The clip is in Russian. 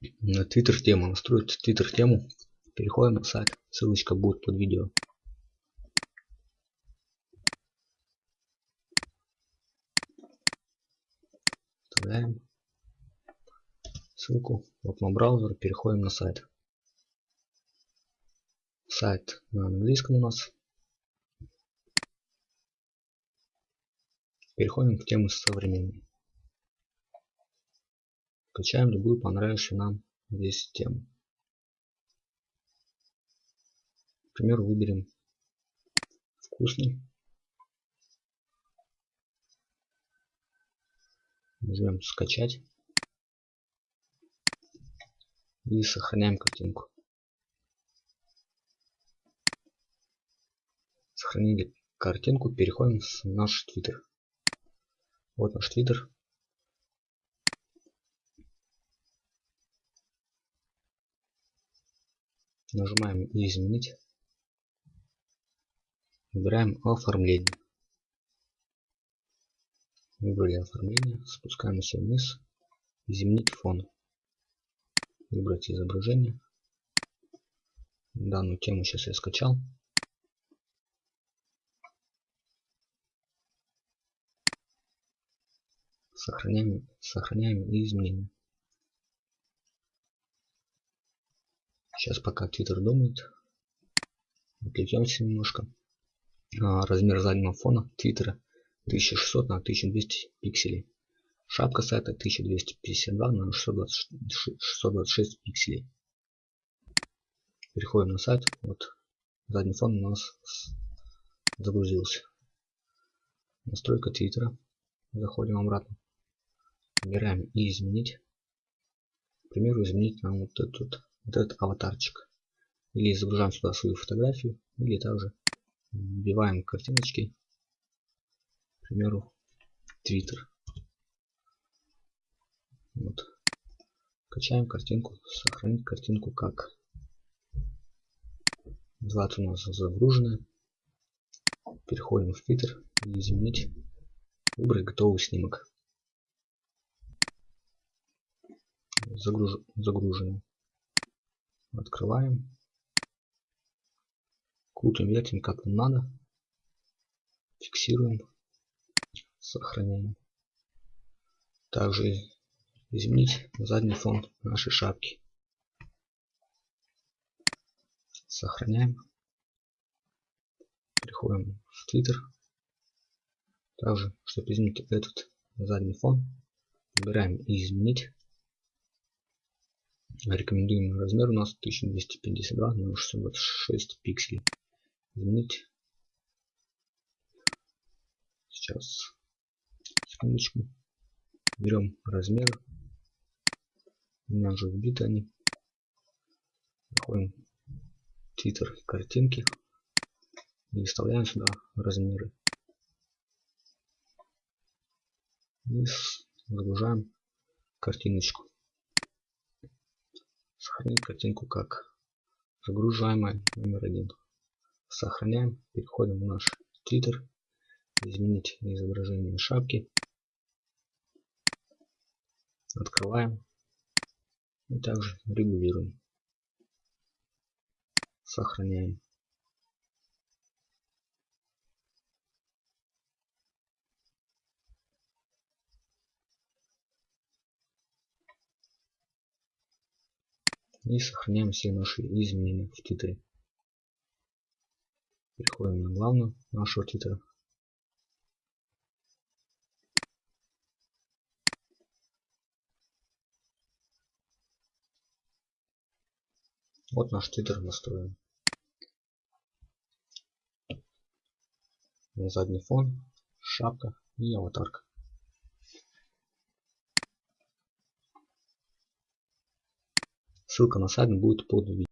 на Twitter тему, настроить Twitter тему. Переходим на сайт, ссылочка будет под видео. Вставляем ссылку в окно браузера, переходим на сайт. Сайт на английском у нас. Переходим к теме современной. Качаем любую понравившуюся нам здесь тему. К примеру, выберем вкусный. Нажмем скачать. И сохраняем картинку. Сохранили картинку, переходим в наш твиттер. Вот наш твиттер. Нажимаем изменить. Выбираем оформление. Выбрали оформление. Спускаемся вниз. Изменить фон. Выбрать изображение. Данную тему сейчас я скачал. Сохраняем, сохраняем изменения. Сейчас пока Twitter думает. Отвлечемся немножко. А, размер заднего фона Твиттера 1600 на 1200 пикселей. Шапка сайта 1252 на 626 пикселей. Переходим на сайт. Вот задний фон у нас загрузился. Настройка Твиттера. Заходим обратно. Выбираем и изменить. К примеру, изменить нам вот этот вот этот аватарчик. Или загружаем сюда свою фотографию, или также вбиваем картиночки, к примеру, Twitter. Вот. Качаем картинку, сохранить картинку как. Называется у нас загруженная. Переходим в Twitter и изменить, выбрать готовый снимок. Загруж... Загруженный. Открываем. Крутим, вертим как нам надо. Фиксируем. Сохраняем. Также изменить задний фон нашей шапки. Сохраняем. Переходим в Twitter. Также, чтобы изменить этот задний фон, выбираем изменить. Рекомендуемый размер у нас 1252 на 626 пикселей. Изменить. Сейчас. Секундочку. Берем размер. У меня уже вбиты они. В Twitter картинки. И вставляем сюда размеры. И загружаем картиночку сохранить картинку как загружаемая номер один. Сохраняем, переходим в наш Twitter, изменить изображение шапки, открываем. И также регулируем, сохраняем. И сохраняем все наши изменения в титре. Переходим на главную нашего титра. Вот наш титр настроен. Задний фон, шапка и аватарка. Ссылка на сайт будет под видео.